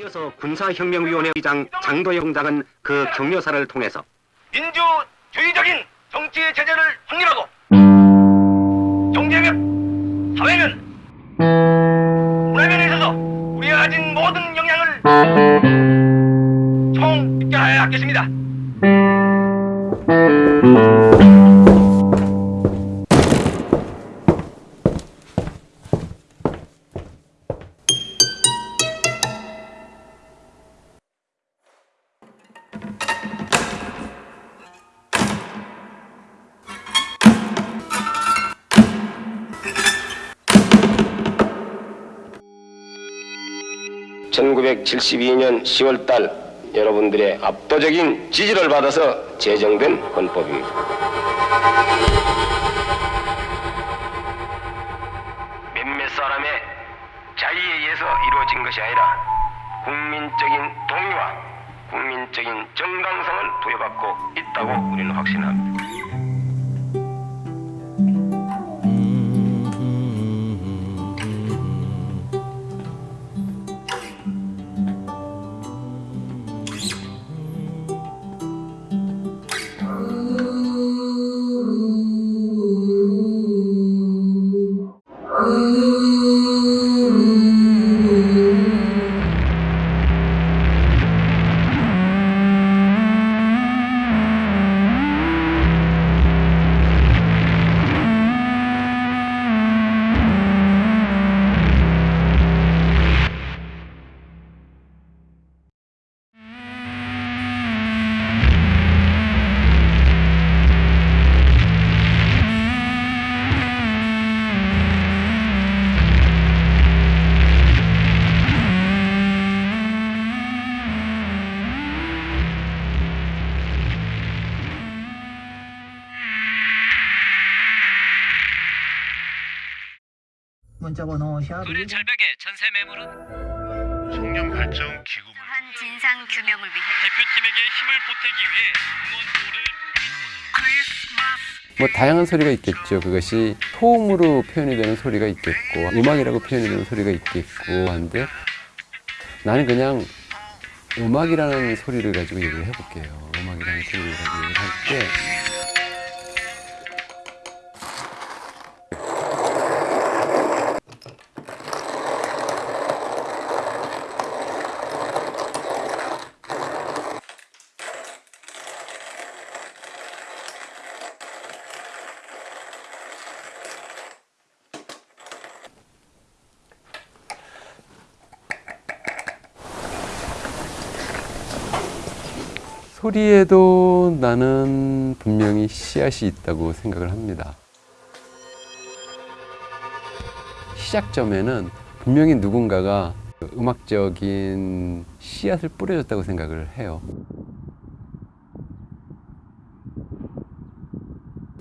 이어서 군사혁명위원회 의장 장도영 장은 그 격려사를 통해서 민주주의적인 정치 체제를 확립하고 경제면, 사회면, 문화면에 있어서 우리가 가진 모든 역량을 총집결하여야 하겠습니다. (1972년 10월달) 여러분들의 압도적인 지지를 받아서 제정된 헌법입니다. 몇몇 사람의 자의에 의해서 이루어진 것이 아니라 국민적인 동의와 국민적인 정당성을 부여받고 있다고 우리는 확신합니다. 샵 그래 절벽의 전세 매물은 청년 발전 기금을 한 진상 규명을 위해 대표팀에게 힘을 보태기 위해 응원도를 뭐 다양한 소리가 있겠죠. 그것이 소음으로 표현이 되는 소리가 있겠고 음악이라고 표현이 되는 소리가 있겠고 한데 나는 그냥 음악이라는 소리를 가지고 얘기를 해볼게요. 음악이라는 소리를 가지고 얘기를 할때 소리에도 나는 분명히 씨앗이 있다고 생각을 합니다. 시작점에는 분명히 누군가가 음악적인 씨앗을 뿌려줬다고 생각을 해요.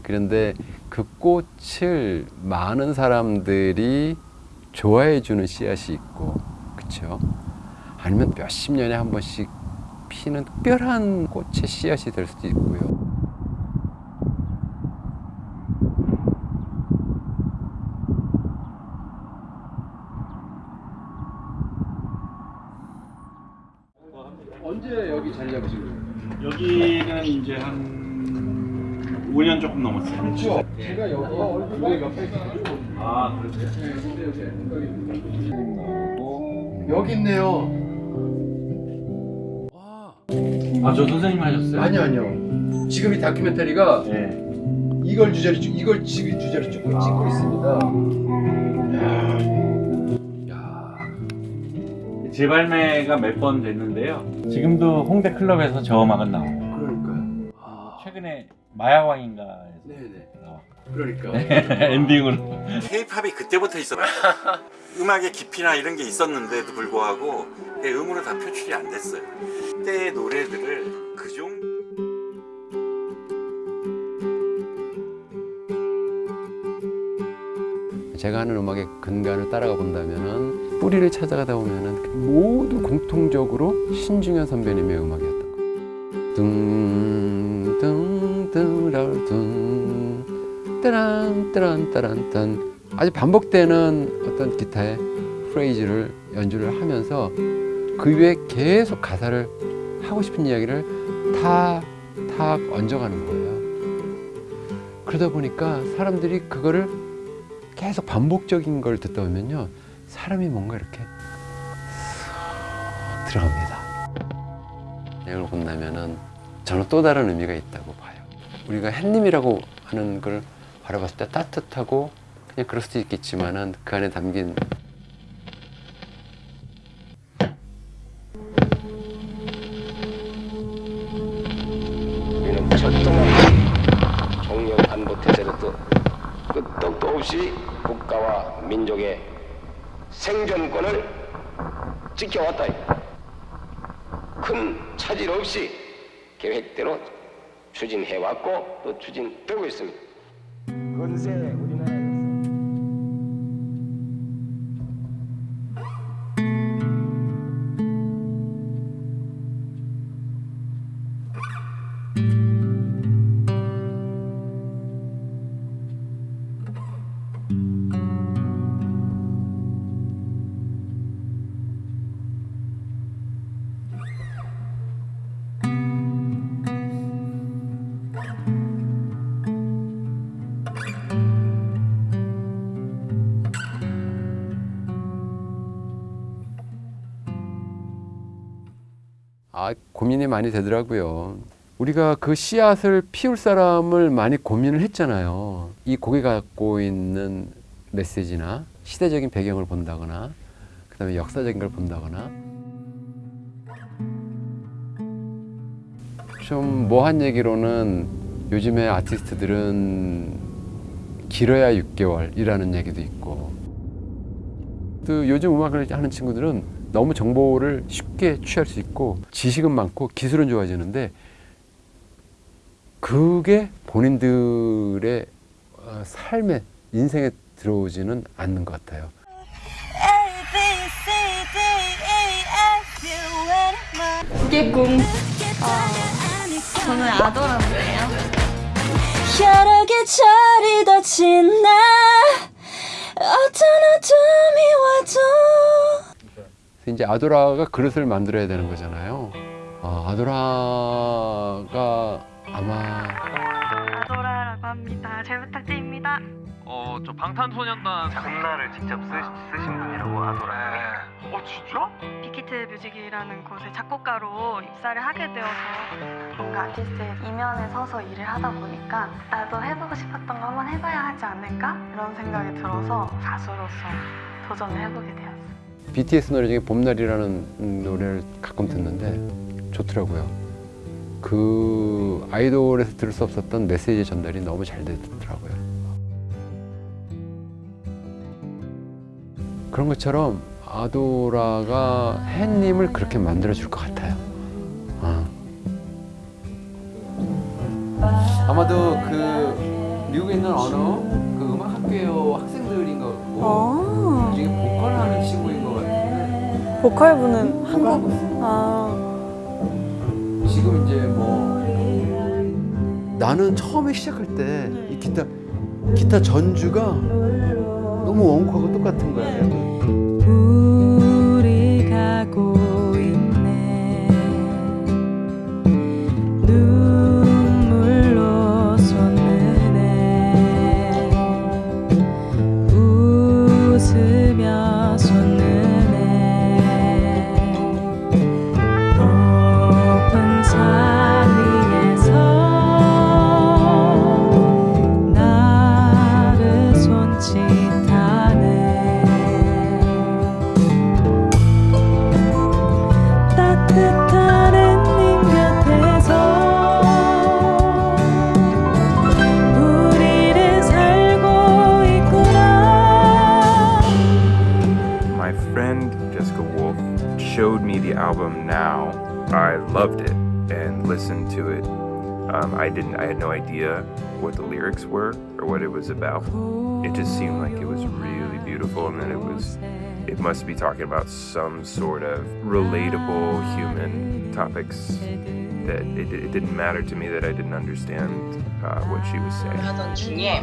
그런데 그 꽃을 많은 사람들이 좋아해 주는 씨앗이 있고, 그쵸? 아니면 몇십 년에 한 번씩 피는 특별한 꽃의 씨앗이 될 수도 있고요. 아, 저 선생님 하셨어요? 아니요 아니요. 지금 이 다큐멘터리가 네. 이걸 주제로 찍- 이걸 지금 주제로 찍고 찍고 있습니다. 야, 재발매가 몇 번 됐는데요. 지금도 홍대 클럽에서 저 음악은 나와요. 그러니까요. 아, 최근에 마야왕인가에서 네네. 그러니까. 엔딩으로. 케이팝이 그때부터 있었어요. 음악의 깊이나 이런 게 있었는데도 불구하고 음으로 다 표출이 안 됐어요. 그때의 노래들을 그중 제가 하는 음악의 근간을 따라가 본다면은 뿌리를 찾아가다 보면은 모두 공통적으로 신중현 선배님의 음악이었던 거예요. 따란 따란 따란 딴 아주 반복되는 어떤 기타의 프레이즈를 연주를 하면서 그 위에 계속 가사를 하고 싶은 이야기를 다, 다 얹어가는 거예요. 그러다 보니까 사람들이 그거를 계속 반복적인 걸 듣다 보면요. 사람이 뭔가 이렇게 쓱 들어갑니다. 이걸 본다면은 저는 또 다른 의미가 있다고 봐요. 우리가 햇님이라고 하는 걸 바라봤을 때 따뜻하고 그냥 그럴 수도 있겠지만은 그 안에 담긴 우리는 철저한 종려 반도 태세로도 끄떡도 없이 국가와 민족의 생존권을 지켜왔다. 큰 차질 없이 계획대로 추진해왔고 또 추진되고 있습니다. 건세 고민이 많이 되더라고요. 우리가 그 씨앗을 피울 사람을 많이 고민을 했잖아요. 이 곡이 갖고 있는 메시지나 시대적인 배경을 본다거나 그 다음에 역사적인 걸 본다거나 좀 뭐한 얘기로는 요즘에 아티스트들은 길어야 6개월이라는 얘기도 있고 또 요즘 음악을 하는 친구들은 너무 정보를 쉽게 취할 수 있고 지식은 많고 기술은 좋아지는데 그게 본인들의 어, 삶에 인생에 들어오지는 않는 것 같아요. 그게 꿈. 저는 아도라인데요. 혈액의 철이 덧진 나 어떤 어둠이 와도 이제 아도라가 그릇을 만들어야 되는 거잖아요. 아, 아도라가 아마 아도라라고 합니다. 잘 부탁드립니다. 어, 저 방탄소년단 장나를 직접 쓰, 쓰신 분이라고 하더라고요. 어, 진짜? 빅히트 뮤직이라는 곳에 작곡가로 입사를 하게 되어서 뭔가 아티스트의 이면에 서서 일을 하다 보니까 나도 해보고 싶었던 거 한번 해봐야 하지 않을까? 이런 생각이 들어서 가수로서 도전을 해보게 되었어요. BTS 노래 중에 봄날이라는 노래를 가끔 듣는데 좋더라고요. 그 아이돌에서 들을 수 없었던 메시지 전달이 너무 잘 되더라고요. 그런 것처럼 아도라가 햇님을 그렇게 만들어줄 것 같아요. 어. 아마도 그 미국에 있는 어느 그 음악 학교 학생들인 것 같고 나중에 보컬 하는 친구인 것 같은데 보컬 부는 한국? 아. 지금 이제 뭐 나는 처음에 시작할 때 이 기타 기타 전주가 너무 원곡하고 똑같은 거야. Um, I didn't. I had no idea what the lyrics were or what it was about. It just seemed like it was really beautiful, and that it was. It must be talking about some sort of relatable human topics. That it, it didn't matter to me that I didn't understand uh, what she was saying. 하던 중에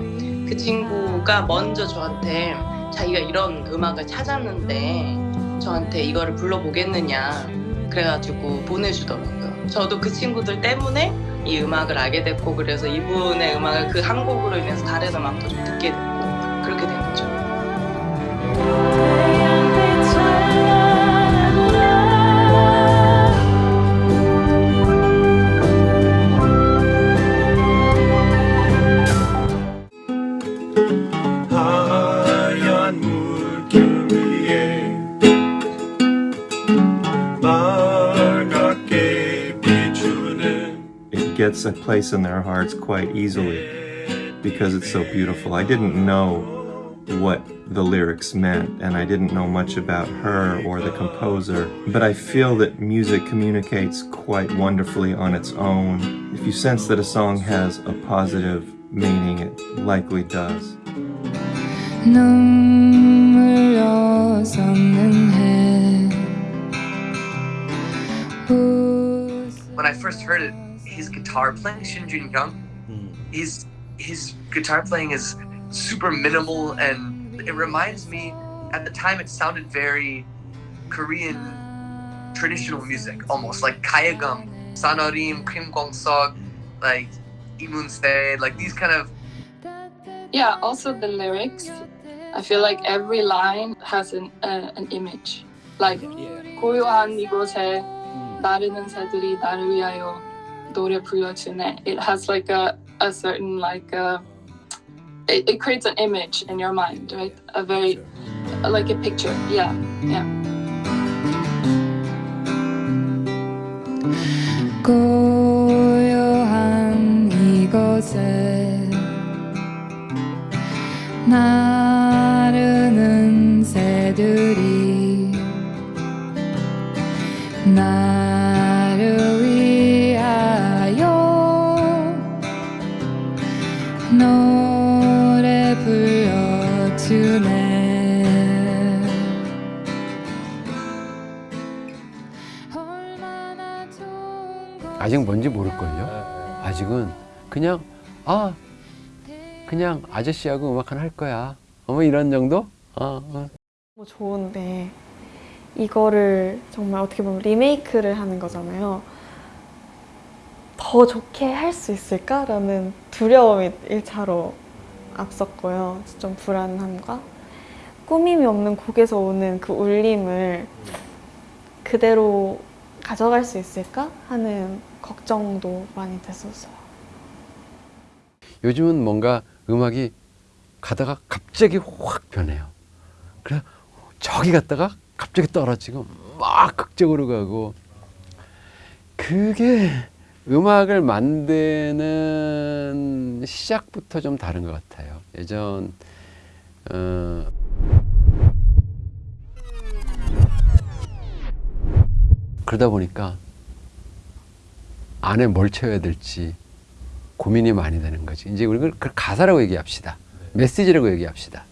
그 친구가 먼저 저한테 자기가 이런 음악을 찾았는데 저한테 이거를 불러보겠느냐 그래가지고 보내주더라고요. 저도 그 친구들 때문에 이 음악을 알게 됐고 그래서 이분의 음악을 그 한 곡으로 인해서 다른 음악도 좀 듣게 됐고 그렇게 된 거죠. gets a place in their hearts quite easily because it's so beautiful. I didn't know what the lyrics meant and I didn't know much about her or the composer, but I feel that music communicates quite wonderfully on its own. If you sense that a song has a positive meaning, it likely does. When I first heard it, his guitar playing, Shin Jun Young, his his guitar playing is super minimal and it reminds me at the time it sounded very Korean traditional music almost like Kayagum, Sanorim, Kim Kwang Sok, like Imunse, like these kind of Yeah, also the lyrics. I feel like every line has an uh, an image. Like 고요한 이곳에 나르는 새들이 나를 위하여 노래 불러주네. It has like a a certain like a it, it creates an image in your mind, right? A very like a picture. Yeah, yeah. 고요한 이곳에 나르는 새들 뭔지 모를걸요. 아직은 그냥 아 그냥 아저씨하고 음악 하나 할 거야. 어머 이런 정도? 어, 어. 뭐 좋은데 이거를 정말 어떻게 보면 리메이크를 하는 거잖아요. 더 좋게 할 수 있을까라는 두려움이 1차로 앞섰고요. 좀 불안함과 꾸밈이 없는 곡에서 오는 그 울림을 그대로 가져갈 수 있을까 하는 걱정도 많이 됐었어요. 요즘은 뭔가 음악이 가다가 갑자기 확 변해요. 그래 저기 갔다가 갑자기 떨어지고 막 극적으로 가고 그게 음악을 만드는 시작부터 좀 다른 것 같아요. 예전 어, 그러다 보니까 안에 뭘 채워야 될지 고민이 많이 되는 거지. 이제 우리가 그 가사라고 얘기합시다. 메시지라고 얘기합시다.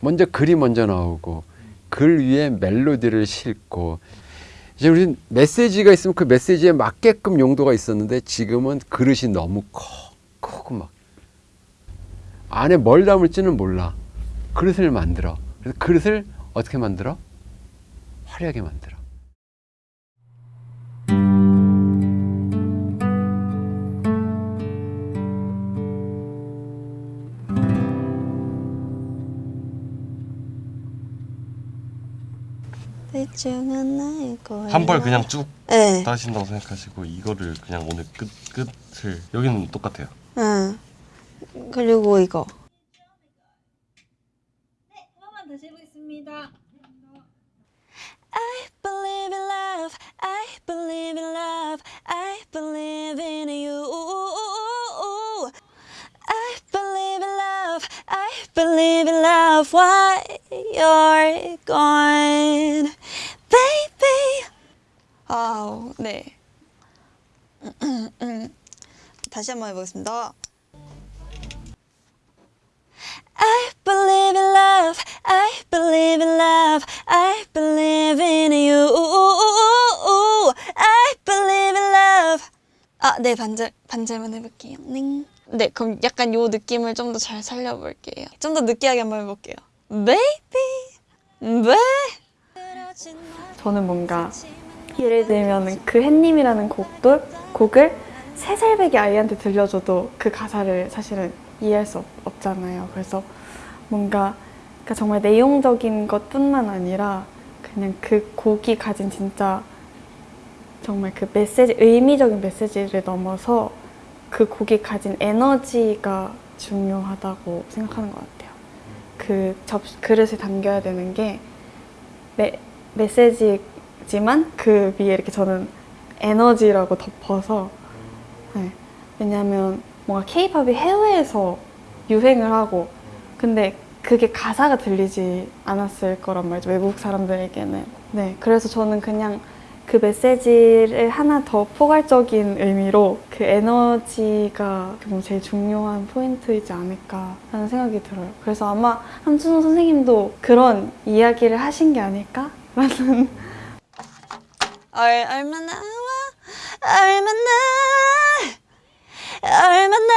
먼저 글이 먼저 나오고 글 위에 멜로디를 싣고 이제 우리 메시지가 있으면 그 메시지에 맞게끔 용도가 있었는데 지금은 그릇이 너무 커 크고 막 안에 뭘 담을지는 몰라 그릇을 만들어 그래서 그릇을 어떻게 만들어 화려하게 만들어 대충은 나일 거야. 한 벌 그냥 쭉 네. 따신다고 생각하시고 이거를 그냥 오늘 끝 끝을 여기는 똑같아요. 응. 그리고 이거. 한번 다시 해보겠습니다. I believe in love. I believe in love. I believe in you. love. I believe in love. Why you're gone, baby. 아우, 네. 다시 한번 해보겠습니다. I believe in love. I believe in love. I believe in you. I believe in love. 아, 네, 반절, 반절만 해볼게요. 네. 네, 그럼 약간 요 느낌을 좀 더 잘 살려볼게요. 좀 더 느끼하게 한번 해볼게요. Baby, baby. 저는 뭔가 예를 들면 그 햇님이라는 곡도, 곡을 세 살배기 아이한테 들려줘도 그 가사를 사실은 이해할 수 없, 없잖아요. 그래서 뭔가 그러니까 정말 내용적인 것뿐만 아니라 그냥 그 곡이 가진 진짜 정말 그 메시지, 의미적인 메시지를 넘어서 그 곡이 가진 에너지가 중요하다고 생각하는 것 같아요. 그 접, 그릇에 담겨야 되는 게 메, 메시지지만 그 위에 이렇게 저는 에너지라고 덮어서 네. 왜냐하면 뭔가 케이팝이 해외에서 유행을 하고 근데 그게 가사가 들리지 않았을 거란 말이죠 외국 사람들에게는 네 그래서 저는 그냥 그 메시지를 하나 더 포괄적인 의미로 그 에너지가 뭐 제일 중요한 포인트이지 않을까 하는 생각이 들어요. 그래서 아마 함춘호 선생님도 그런 이야기를 하신 게 아닐까 라는 얼, 얼마나 얼마나 얼마나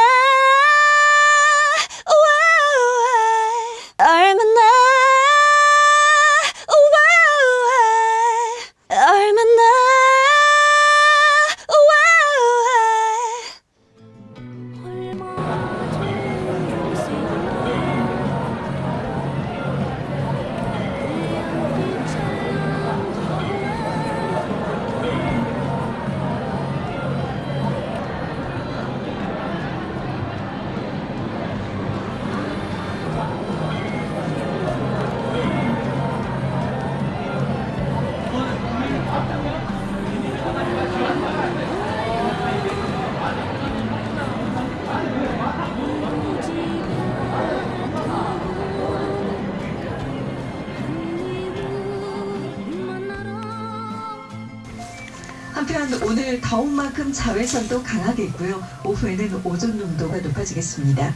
더운 만큼 자외선도 강하겠고요. 오후에는 오존 농도가 높아지겠습니다.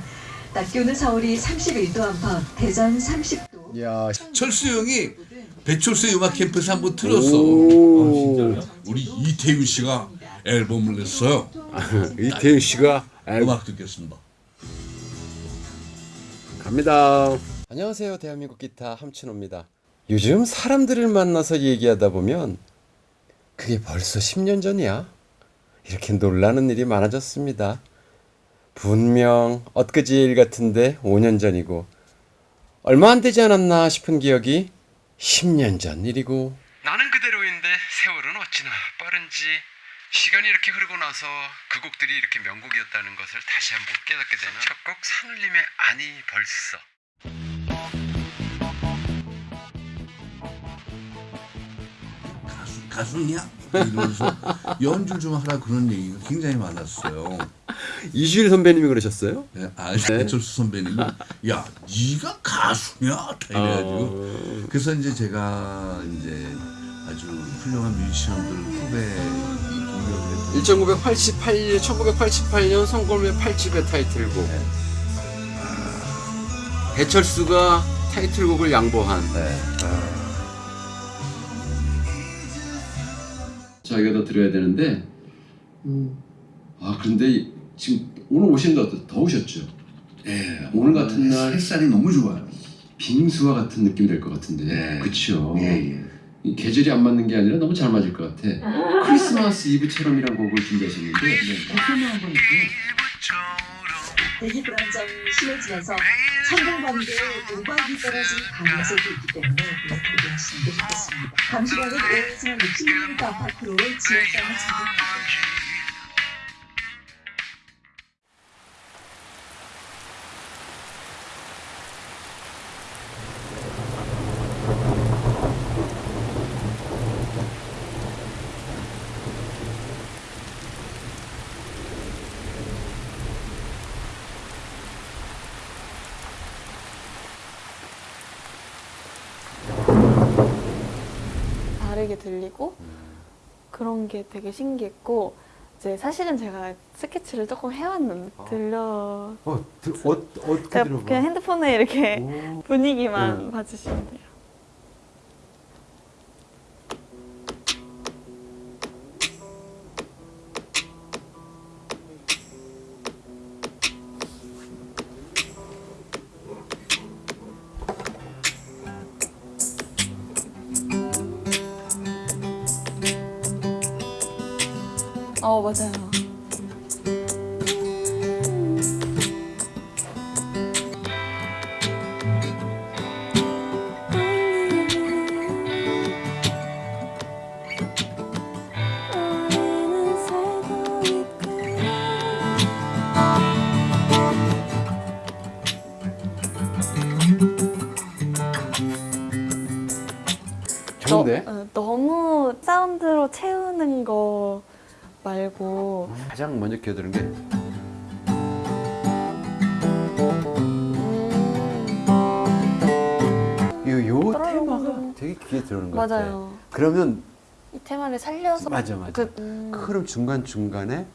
낮 기온은 서울이 31도 안팎, 대전 30도. 야, 철수 형이 배철수의 음악 캠프에서 한번 틀었어. 아? 우리 이태윤 씨가 앨범을 냈어요. 이태윤 씨가 음악 듣겠습니다. 갑니다. 안녕하세요. 대한민국 기타 함춘호입니다. 요즘 사람들을 만나서 얘기하다 보면 그게 벌써 10년 전이야? 이렇게 놀라는 일이 많아졌습니다. 분명 엊그제 일 같은데 5년 전이고 얼마 안 되지 않았나 싶은 기억이 10년 전 일이고 나는 그대로인데 세월은 어찌나 빠른지 시간이 이렇게 흐르고 나서 그 곡들이 이렇게 명곡이었다는 것을 다시 한번 깨닫게 되는 첫 곡 산울림의 아니 벌써 가수냐? 이러면서 연주 좀 하라 그런 얘기가 굉장히 많았어요. 이주일 선배님이 그러셨어요? 네, 아, 배철수 선배님이 야, 네가 가수냐? 다 이래가지고 어. 그래서 이제 제가 이제 아주 훌륭한 뮤지션들 후배 1988년 1988년 성골매 8집의 타이틀곡 배철수가 타이틀곡을 양보한 자기가 더 드려야 되는데. 아 그런데 지금 오늘 오신다 더우셨죠? 예. 오늘 같은 날 햇살이 너무 좋아요. 빙수와 같은 느낌이 될 것 같은데. 그쵸? 예, 예. 이 계절이 안 맞는 게 아니라 너무 잘 맞을 것 같아. 크리스마스 이브처럼이라는 곡을 준비하셨는데. film을 한번 볼게요. 대기 불안정이 심해지면서 천둥번개, 우박이 떨어진 강야석이 있기 때문에 예쁘게 하시는 게 좋겠습니다. 후에는 5에서 60mm 아파트로 지역장을 찾습니다. 다르게 들리고 그런 게 되게 신기했고 이제 사실은 제가 스케치를 조금 해왔는데 들려 어, 들, 어, 제가 들어봐? 그냥 핸드폰에 이렇게 분위기만 응. 봐주시면 돼요. 어 맞아요. 가장 먼저 기어드는 게 요, 요 테마가 되게 귀에 들어오는 것 같아. 맞아요. 그러면 이 테마를 살려서 맞아 맞아. 그, 음, 그럼 중간 중간에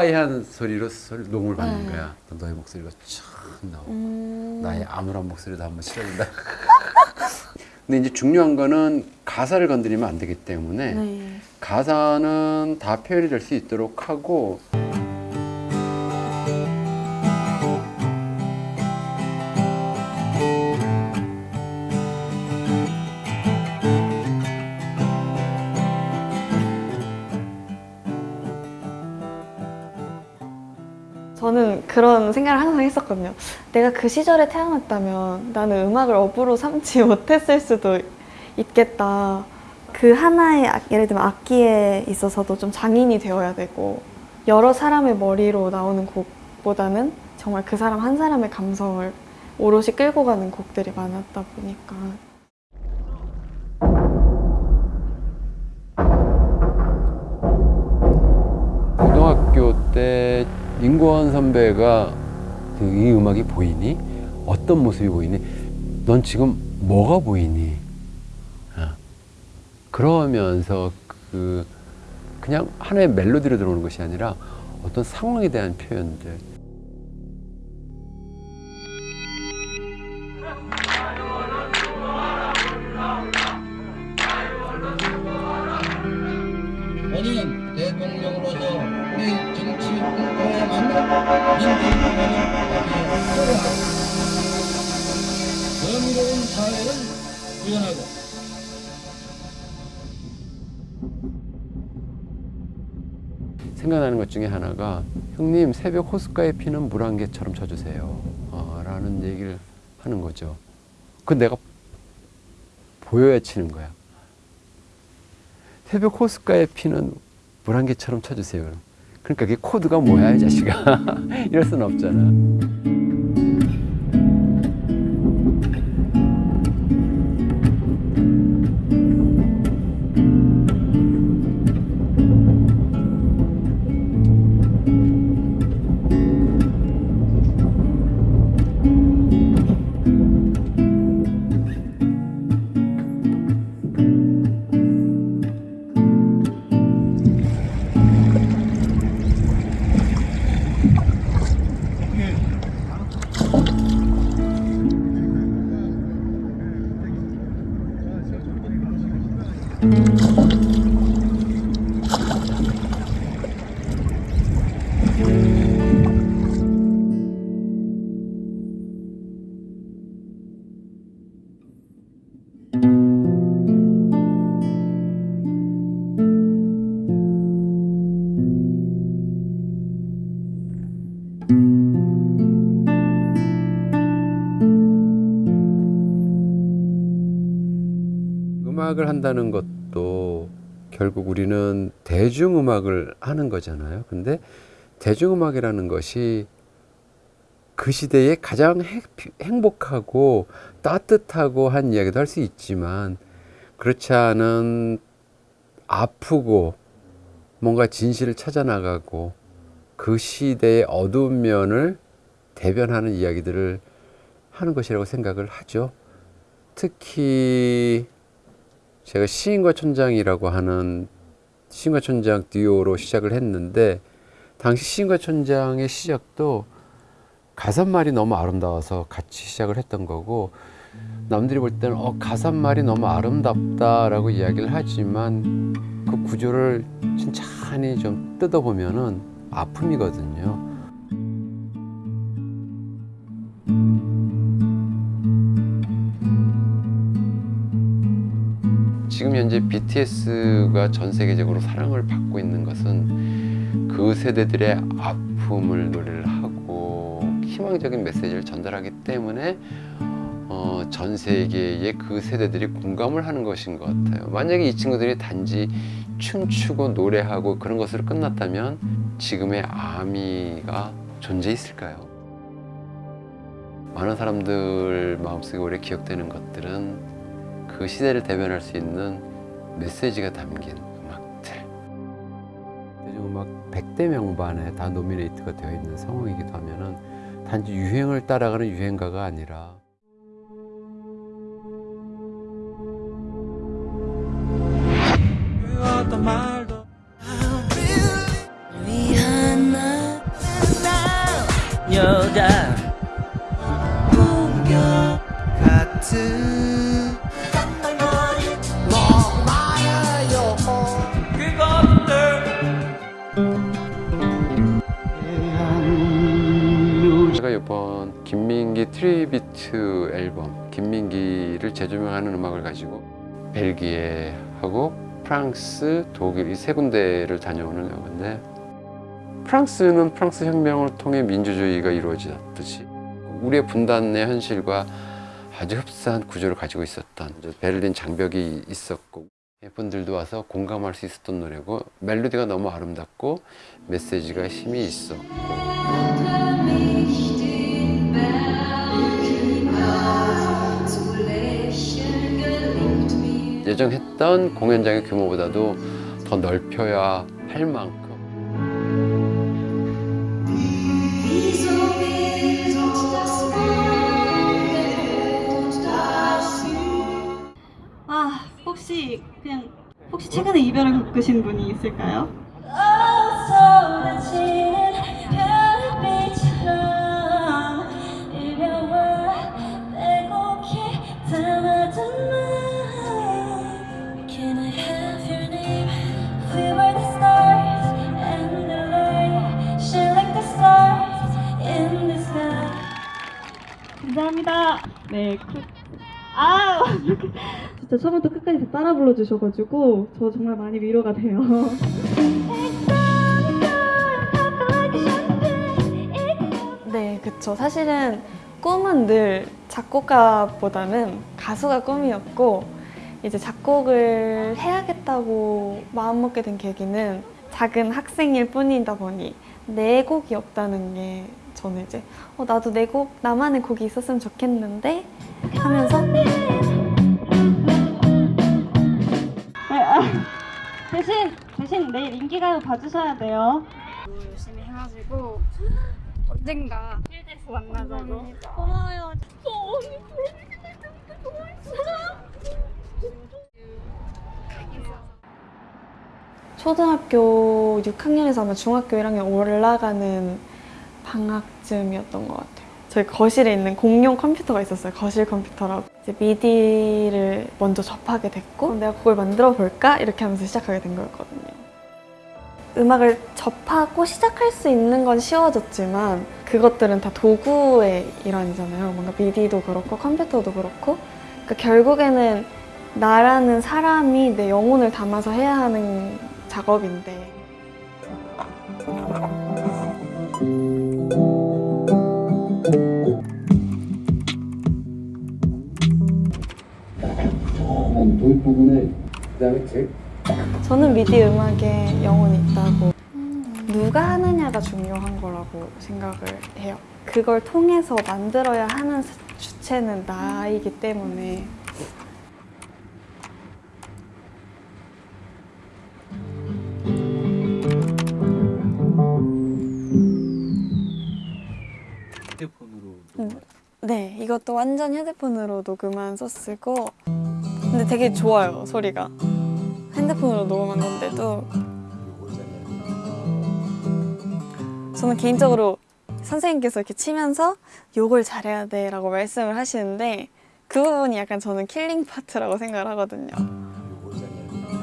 어, lo-fi한 소리로 소리, 녹음을 받는 네. 거야. 너의 목소리가 참 나오고 음. 나의 암울한 목소리도 한번 실어준다. 근데 이제 중요한 거는 가사를 건드리면 안 되기 때문에 네. 가사는 다 표현이 될 수 있도록 하고 생각을 항상 했었거든요. 내가 그 시절에 태어났다면 나는 음악을 업으로 삼지 못했을 수도 있겠다. 그 하나의 악- 예를 들면 악기에 있어서도 좀 장인이 되어야 되고 여러 사람의 머리로 나오는 곡보다는 정말 그 사람 한 사람의 감성을 오롯이 끌고 가는 곡들이 많았다 보니까 고등학교 때 인권 선배가 그 이 음악이 보이니? 어떤 모습이 보이니? 넌 지금 뭐가 보이니? 아, 그러면서 그 그냥 하나의 멜로디로 들어오는 것이 아니라 어떤 상황에 대한 표현들 본인 사회를 구현하고. 생각나는 것 중에 하나가 형님 새벽 호숫가에 피는 물 한 개처럼 쳐주세요. 어, 라는 얘기를 하는 거죠. 그 내가 보여야 치는 거야. 새벽 호숫가에 피는 물 한 개처럼 쳐주세요. 그러니까 그게 코드가 뭐야 이 자식아. 이럴 수는 없잖아 음악을 한다는 것도 결국 우리는 대중음악을 하는 거잖아요. 근데 대중음악이라는 것이 그 시대에 가장 행복하고 따뜻하고 한 이야기도 할 수 있지만 그렇지 않은 아프고 뭔가 진실을 찾아나가고 그 시대의 어두운 면을 대변하는 이야기들을 하는 것이라고 생각을 하죠. 특히 제가 시인과 촌장이라고 하는 시인과 촌장 듀오로 시작을 했는데 당시 시인과 촌장의 시작도 가사말이 너무 아름다워서 같이 시작을 했던 거고 남들이 볼 때는 어, 가사말이 너무 아름답다라고 이야기를 하지만 그 구조를 천천히 좀 뜯어보면은 아픔이거든요. 현재 BTS가 전 세계적으로 사랑을 받고 있는 것은 그 세대들의 아픔을 노래를 하고 희망적인 메시지를 전달하기 때문에 어, 전 세계의 그 세대들이 공감을 하는 것인 것 같아요. 만약에 이 친구들이 단지 춤추고 노래하고 그런 것으로 끝났다면 지금의 아미가 존재했을까요? 많은 사람들 마음속에 오래 기억되는 것들은 그 시대를 대변할 수 있는 메시지가 담긴 음악들. 대중음악 100대 명반에 다 노미네이트가 되어 있는 상황이기도 하면 은 단지 유행을 따라가는 유행가가 아니라 여자. 공격 같은 김민기 tribute 앨범 김민기를 재조명하는 음악을 가지고 벨기에 하고 프랑스, 독일 이 세 군데를 다녀오는 영화인데 프랑스는 프랑스 혁명을 통해 민주주의가 이루어졌듯이 우리의 분단의 현실과 아주 흡사한 구조를 가지고 있었던 베를린 장벽이 있었고 분들도 와서 공감할 수 있었던 노래고 멜로디가 너무 아름답고 메시지가 힘이 있어 예정했던 공연장의 규모보다도 더 넓혀야 할 만큼 아 혹시 그냥 혹시 최근에 이별을 겪으신 분이 있을까요? 감사합니다. 네. 그- 아 진짜 처음부터 끝까지 다 따라 불러주셔가지고 저 정말 많이 위로가 돼요. 네, 그쵸. 사실은 꿈은 늘 작곡가보다는 가수가 꿈이었고 이제 작곡을 해야겠다고 마음먹게 된 계기는 작은 학생일 뿐이다 보니 내 곡이 없다는 게 저는 이제 어, 나도 내 곡, 나만의 곡이 있었으면 좋겠는데 하면서. 대신 대신 내일 인기가요 봐주셔야 돼요. 열심히 해가지고 언젠가 필드에서 만나자고. 고마워요. 저 언니 초등학교 6학년에서 아마 중학교 1학년 올라가는 방학쯤이었던 것 같아요. 저희 거실에 있는 공용 컴퓨터가 있었어요. 거실 컴퓨터라고. 이제 미디를 먼저 접하게 됐고 내가 그걸 만들어 볼까? 이렇게 하면서 시작하게 된 거였거든요. 음악을 접하고 시작할 수 있는 건 쉬워졌지만 그것들은 다 도구의 일환이잖아요. 뭔가 미디도 그렇고 컴퓨터도 그렇고 그러니까 결국에는 나라는 사람이 내 영혼을 담아서 해야 하는 작업인데 저는 미디 음악에 영혼이 있다고 누가 하느냐가 중요한 거라고 생각을 해요. 그걸 통해서 만들어야 하는 주체는 나이기 때문에 네, 이것도 완전 휴대폰으로 녹음한 소스고 근데 되게 좋아요, 소리가. 핸드폰으로 녹음한 건데도 저는 개인적으로 선생님께서 이렇게 치면서 욕을 잘해야 돼 라고 말씀을 하시는데 그 부분이 약간 저는 killing part라고 생각을 하거든요.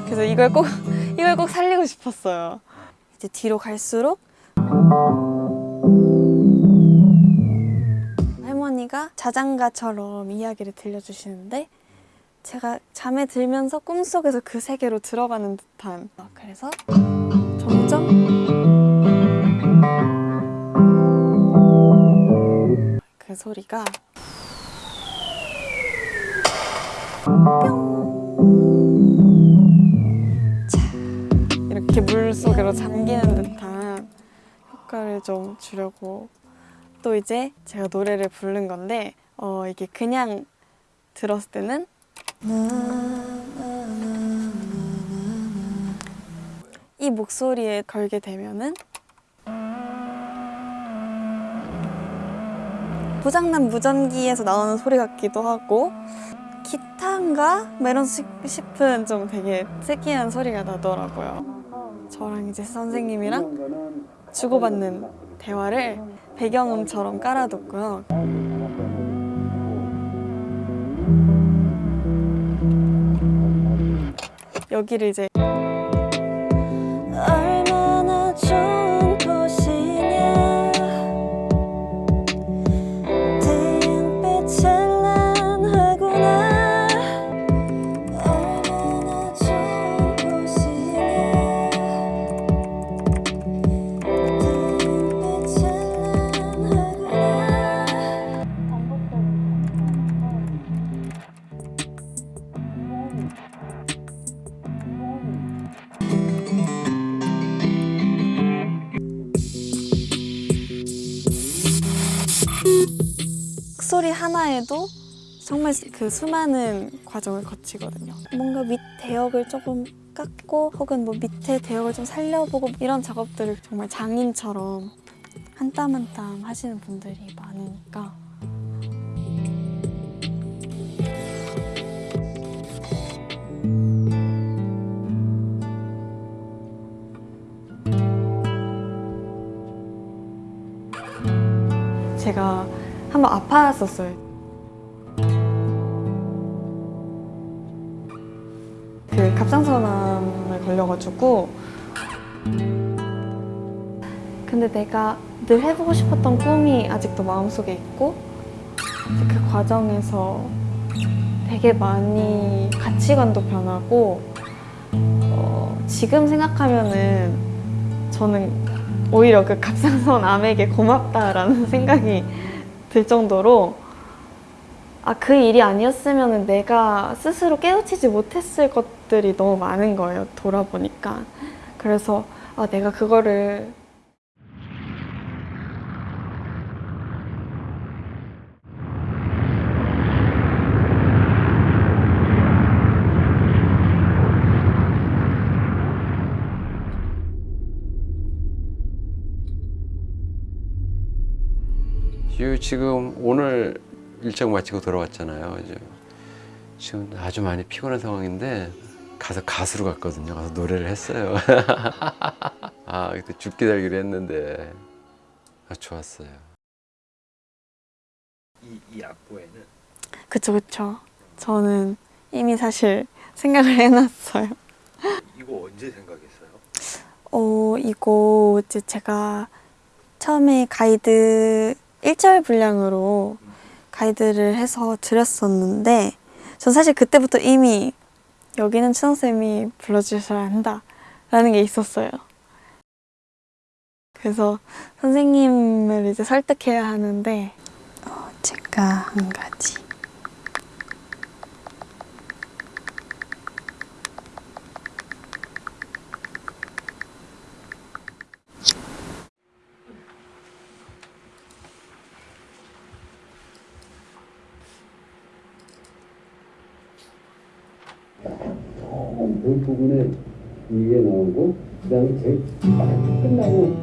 그래서 이걸 꼭 이걸 꼭 살리고 싶었어요. 이제 뒤로 갈수록 할머니가 자장가처럼 이야기를 들려주시는데 제가 잠에 들면서 꿈속에서 그 세계로 들어가는 듯한. 그래서 점점 그 소리가 이렇게 물 속으로 잠기는 듯한 효과를 좀 주려고 또 이제 제가 노래를 부른 건데 어 이게 그냥 들었을 때는 이 목소리에 걸게 되면은 고장난 무전기에서 나오는 소리 같기도 하고 기타인가? 뭐 이런 시- 싶은 좀 되게 특이한 소리가 나더라고요. 저랑 이제 선생님이랑 주고받는 대화를 배경음처럼 깔아뒀고요. 여기를 이제 소리 하나에도 정말 그 수많은 과정을 거치거든요. 뭔가 밑 대역을 조금 깎고 혹은 뭐 밑에 대역을 좀 살려보고 이런 작업들을 정말 장인처럼 한 땀 한 땀 하시는 분들이 많으니까 제가 한번 아파했었어요. 그 갑상선암에 걸려가지고 근데 내가 늘 해보고 싶었던 꿈이 아직도 마음속에 있고 그 과정에서 되게 많이 가치관도 변하고 어, 지금 생각하면은 저는 오히려 그 갑상선 암에게 고맙다라는 생각이 들 정도로 아 그 일이 아니었으면 내가 스스로 깨우치지 못했을 것들이 너무 많은 거예요 돌아보니까. 그래서 아 내가 그거를 유 지금 오늘 일정 마치고 돌아왔잖아요. 이제 지금 아주 많이 피곤한 상황인데 가서 가수로 갔거든요. 가서 노래를 했어요. 아 그때 죽기 살기로 했는데 아, 좋았어요. 이, 이 악보에는 그쵸 그쵸 저는 이미 사실 생각을 해놨어요 이거 언제 생각했어요? 어 이거 이제 제가 처음에 가이드 1절 분량으로 가이드를 해서 드렸었는데 전 사실 그때부터 이미 여기는 춘성쌤이 불러주셔야 한다 라는 게 있었어요. 그래서 선생님을 이제 설득해야 하는데 어, 제가 한 가지 그 부분에 이게 나오고 그 다음에 제일 딱 끝나고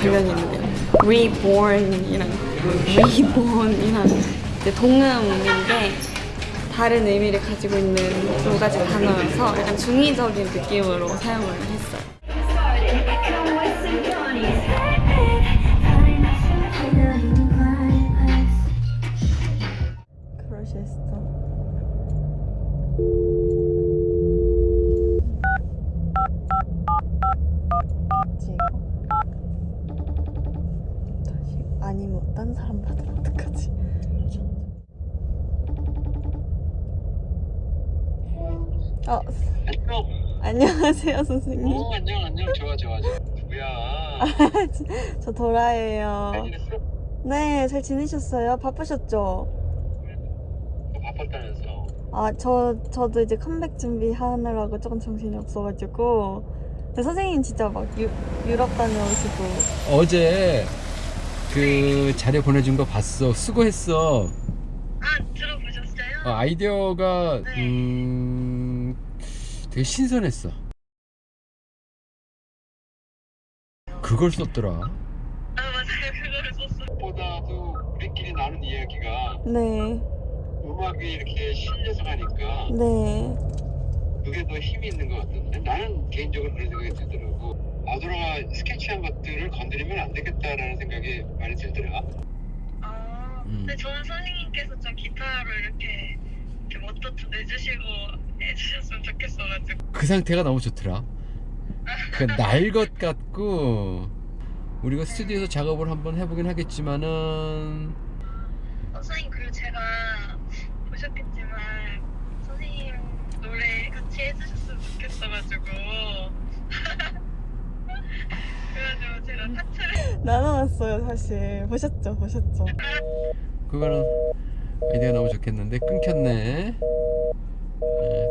관련이 있는데요. Reborn이랑 Reborn이랑 이제 동음인데 다른 의미를 가지고 있는 두 가지 단어여서 약간 중의적인 느낌으로 사용을 했어요. 안녕하세요 선생님. 어 안녕 안녕 좋아 좋아 좋아 누구야 저 도라예요. 네, 잘 지내셨어요? 바쁘셨죠? 바빴다면서 아, 저 저도 이제 컴백 준비하느라고 조금 정신이 없어가지고. 근데 선생님 진짜 막 유, 유럽 다녀오시고. 어제 그 자료 보내준 거 봤어. 수고했어. 아, 들어보셨어요? 어, 아이디어가 음, 되게 신선했어. 그걸 썼더라. 보다도 우리끼리 나눈 이야기가 네, 음악이 이렇게 실려서 가니까 네. 그게 더 힘이 있는 것 같던데? 나는 개인적으로 그런 생각이 들더라고. 아도라가 스케치한 것들을 건드리면 안 되겠다라는 생각이 많이 들더라. 근데 저는 선생님께서 좀 기타로 이렇게 멋져도 내주시고 해주셨으면 좋겠어가지고. 그 상태가 너무 좋더라. 그 날것 같고 우리가 스튜디오에서 작업을 한번 해보긴 하겠지만은 어, 선생님 그리고 제가 보셨겠지만 선생님 노래 같이 해주셨으면 좋겠어가지고. 그래가지고 제가 파트를 나눠놨어요 사실. 보셨죠? 보셨죠? 그거는 아이디어가 너무 좋겠는데 끊겼네. 예.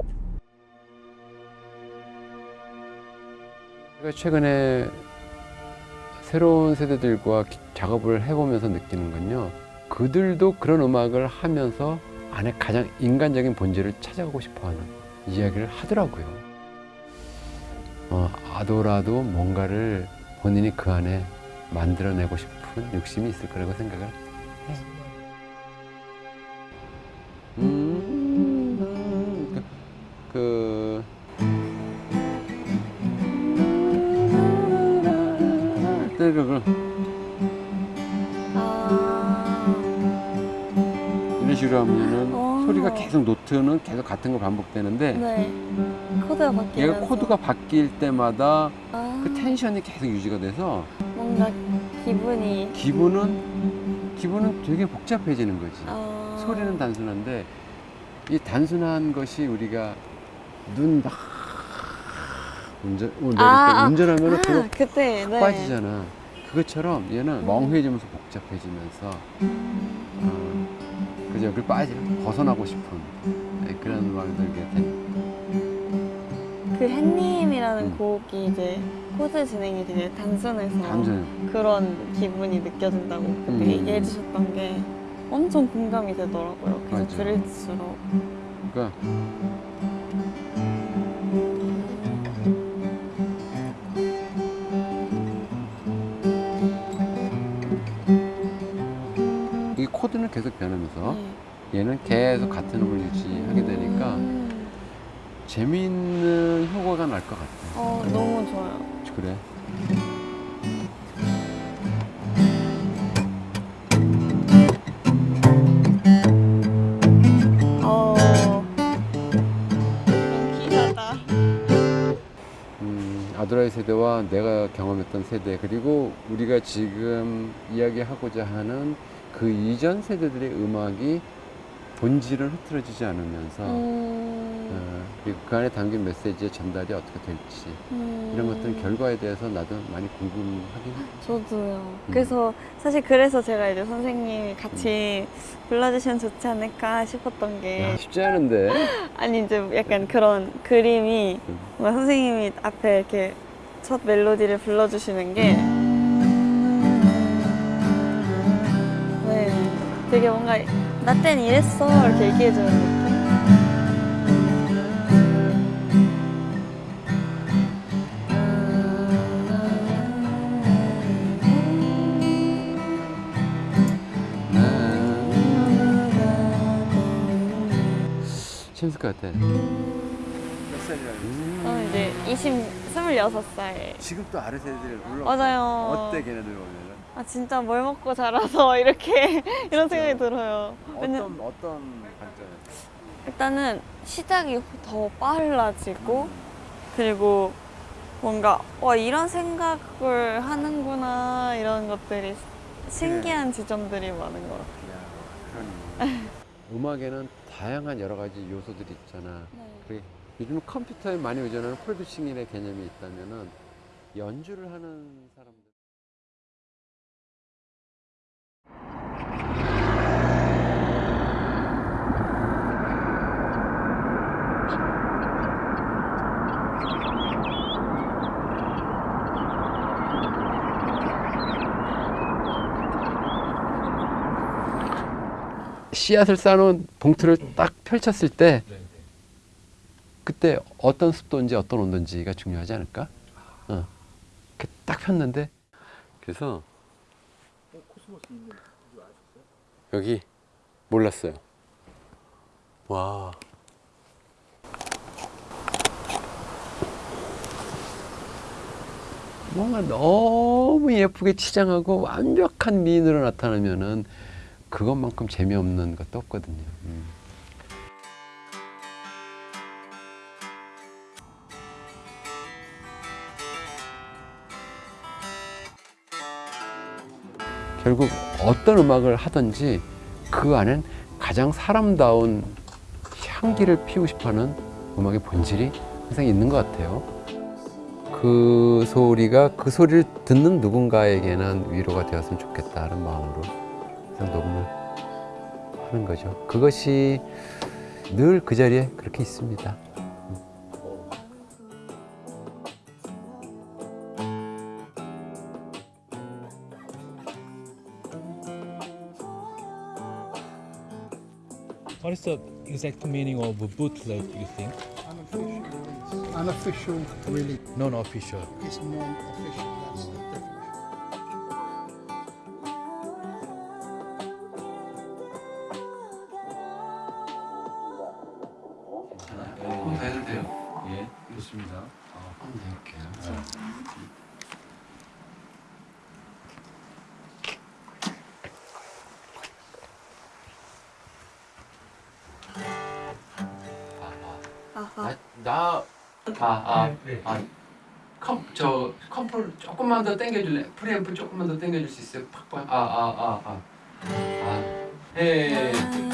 제가 최근에 새로운 세대들과 기- 작업을 해보면서 느끼는 건요. 그들도 그런 음악을 하면서 안에 가장 인간적인 본질을 찾아가고 싶어하는 이야기를 하더라고요. 어, 아도라도 뭔가를 본인이 그 안에 만들어내고 싶은 욕심이 있을 거라고 생각을 해요. 음, 그, 그 이런 식으로 하면은 어. 소리가 계속 노트는 계속 같은 거 반복되는데 네 코드가 바뀌면서 얘가 코드가 바뀔 때마다 아, 그 텐션이 계속 유지가 돼서 뭔가 기분이 기분은 기분은 되게 복잡해지는 거지. 아. 소리는 단순한데 이 단순한 것이 우리가 눈막 운전 어, 아, 아, 운전하면 아, 그거 그때, 확 네. 빠지잖아. 그것처럼 얘는 멍해지면서 복잡해지면서 어, 그저 여기 빠져 벗어나고 싶은 네, 그런 음악이 들게 된. 그 햇님이라는 음. 곡이 이제 코드 진행이 되게 단순해서 단순해. 그런 기분이 느껴진다고 그때 음. 얘기해 주셨던 게 엄청 공감이 되더라고요. 계속 맞아. 들을수록. 그러니까 이 코드는 계속 변하면서 얘는 계속 같은 음을 유지하게 되니까 재미있는 효과가 날 것 같아. 어, 너무 좋아요. 그래. 어. 기사다. 음, 아드라의 세대와 내가 경험했던 세대 그리고 우리가 지금 이야기하고자 하는 그 이전 세대들의 음악이 본질을 흐트러지지 않으면서 음. 어, 그 안에 담긴 메시지의 전달이 어떻게 될지 음. 이런 것들은 결과에 대해서 나도 많이 궁금하긴 해. 저도요. 음. 그래서 사실 그래서 제가 이제 선생님이 같이 불러주시면 좋지 않을까 싶었던 게 야, 쉽지 않은데. 아니 이제 약간 그런 그림이 뭔가 선생님이 앞에 이렇게 첫 멜로디를 불러주시는 게 되게 뭔가 나 땐 이랬어 이렇게 얘기해주는 느낌? 재밌을 것 같아. 몇 살이라고? 저는 이제 20, 26살 지금 또 아래 세대들 올라. 맞아요. 어때 걔네들 보면은? 아 진짜 뭘 먹고 자라서 이렇게 이런 생각이 들어요 어떤 어떤 관점? 일단은 시작이 더 빨라지고 그리고 뭔가 와 이런 생각을 하는구나 이런 것들이 신기한 지점들이 많은 것 같아요. 음악에는 다양한 여러 가지 요소들이 있잖아. 그게 요즘 컴퓨터에 많이 의존하는 프로듀싱이라는 개념이 있다면은 연주를 하는 사람 씨앗을 쌓아놓은 봉투를 딱 펼쳤을 때 그때 어떤 습도인지 어떤 온도인지가 중요하지 않을까? 어. 이렇게 딱 폈는데 그래서 여기 몰랐어요. 와. 뭔가 너무 예쁘게 치장하고 완벽한 미인으로 나타나면은 그것만큼 재미없는 것도 없거든요. 음. 결국 어떤 음악을 하든지 그 안엔 가장 사람다운 향기를 피우고 싶어하는 음악의 본질이 항상 있는 것 같아요. 그 소리가 그 소리를 듣는 누군가에게는 위로가 되었으면 좋겠다는 마음으로 항상 녹음을 하는 거죠. 그것이 늘 그 자리에 그렇게 있습니다. Is the exact meaning of a bootleg, you think? Unofficial, unofficial really. Non-official. It's non-official. 아, 아, comp, 저 comp를 조금만 더 당겨줄래? 프리앰프 조금만 더 당겨줄 수 있어요? 팍팍, 아, 아, 아, 아, 아, 해. 그런가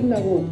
끝나고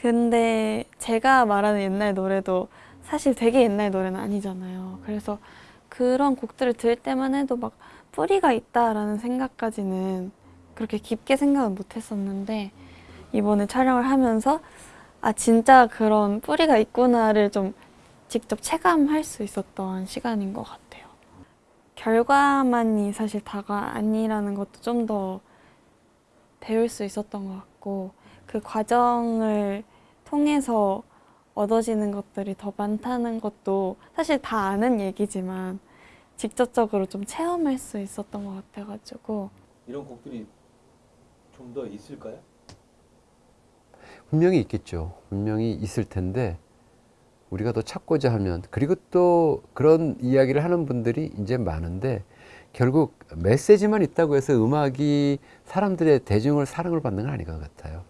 근데 제가 말하는 옛날 노래도 사실 되게 옛날 노래는 아니잖아요. 그래서 그런 곡들을 들을 때만 해도 막 뿌리가 있다라는 생각까지는 그렇게 깊게 생각은 못 했었는데 이번에 촬영을 하면서 아 진짜 그런 뿌리가 있구나를 좀 직접 체감할 수 있었던 시간인 것 같아요. 결과만이 사실 다가 아니라는 것도 좀 더 배울 수 있었던 것 같고 그 과정을 통해서 얻어지는 것들이 더 많다는 것도 사실 다 아는 얘기지만 직접적으로 좀 체험할 수 있었던 것 같아가지고 이런 곡들이 좀 더 있을까요? 분명히 있겠죠. 분명히 있을 텐데 우리가 더 찾고자 하면 그리고 또 그런 이야기를 하는 분들이 이제 많은데 결국 메시지만 있다고 해서 음악이 사람들의 대중을 사랑을 받는 건 아닌 것 같아요.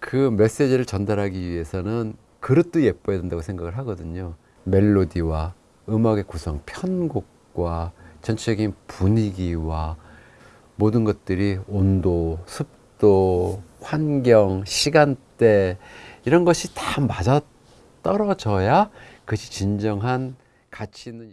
그 메시지를 전달하기 위해서는 그릇도 예뻐야 된다고 생각을 하거든요. 멜로디와 음악의 구성, 편곡과 전체적인 분위기와 모든 것들이 온도, 습도, 환경, 시간대 이런 것이 다 맞아 떨어져야 그것이 진정한 가치 있는